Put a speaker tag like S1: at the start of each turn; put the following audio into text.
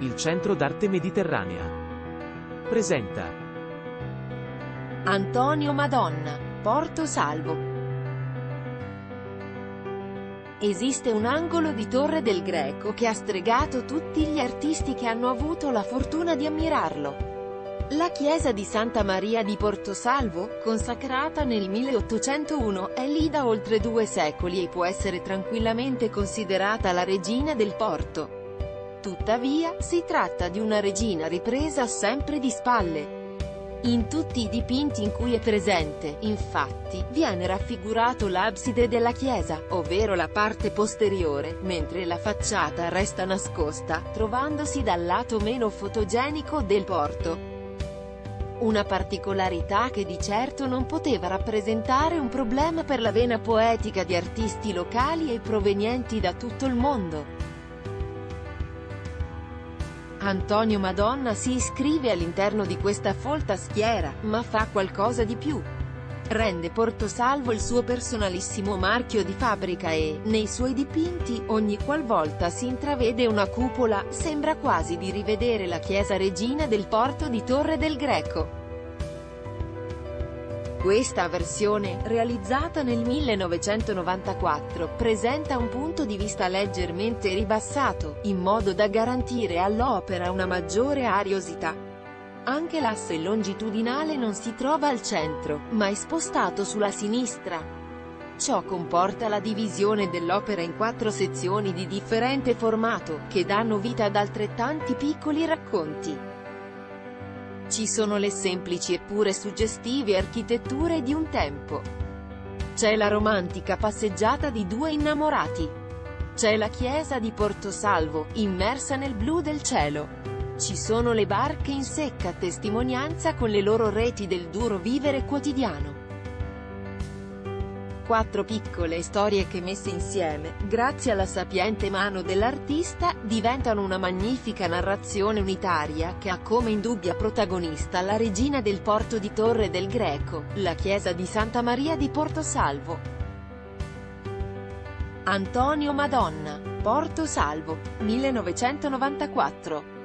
S1: Il Centro d'Arte Mediterranea. Presenta
S2: Antonio Madonna, Porto Salvo. Esiste un angolo di Torre del Greco che ha stregato tutti gli artisti che hanno avuto la fortuna di ammirarlo. La chiesa di Santa Maria di Portosalvo, consacrata nel 1801, è lì da oltre due secoli e può essere tranquillamente considerata la regina del porto. Tuttavia, si tratta di una regina ripresa sempre di spalle. In tutti i dipinti in cui è presente, infatti, viene raffigurato l'abside della chiesa, ovvero la parte posteriore, mentre la facciata resta nascosta, trovandosi dal lato meno fotogenico del porto. Una particolarità che di certo non poteva rappresentare un problema per la vena poetica di artisti locali e provenienti da tutto il mondo. Antonio Madonna si iscrive all'interno di questa folta schiera, ma fa qualcosa di più. Rende Portosalvo il suo personalissimo marchio di fabbrica e, nei suoi dipinti, ogni qualvolta si intravede una cupola, sembra quasi di rivedere la chiesa regina del porto di Torre del Greco. Questa versione, realizzata nel 1994, presenta un punto di vista leggermente ribassato, in modo da garantire all'opera una maggiore ariosità. Anche l'asse longitudinale non si trova al centro, ma è spostato sulla sinistra. Ciò comporta la divisione dell'opera in quattro sezioni di differente formato, che danno vita ad altrettanti piccoli racconti. Ci sono le semplici eppure suggestive architetture di un tempo. C'è la romantica passeggiata di due innamorati. C'è la chiesa di Portosalvo, immersa nel blu del cielo. Ci sono le barche in secca testimonianza con le loro reti del duro vivere quotidiano. Quattro piccole storie che messe insieme, grazie alla sapiente mano dell'artista, diventano una magnifica narrazione unitaria che ha come indubbia protagonista la regina del porto di Torre del Greco, la chiesa di Santa Maria di Portosalvo. Antonio Madonna, Porto Salvo, 1994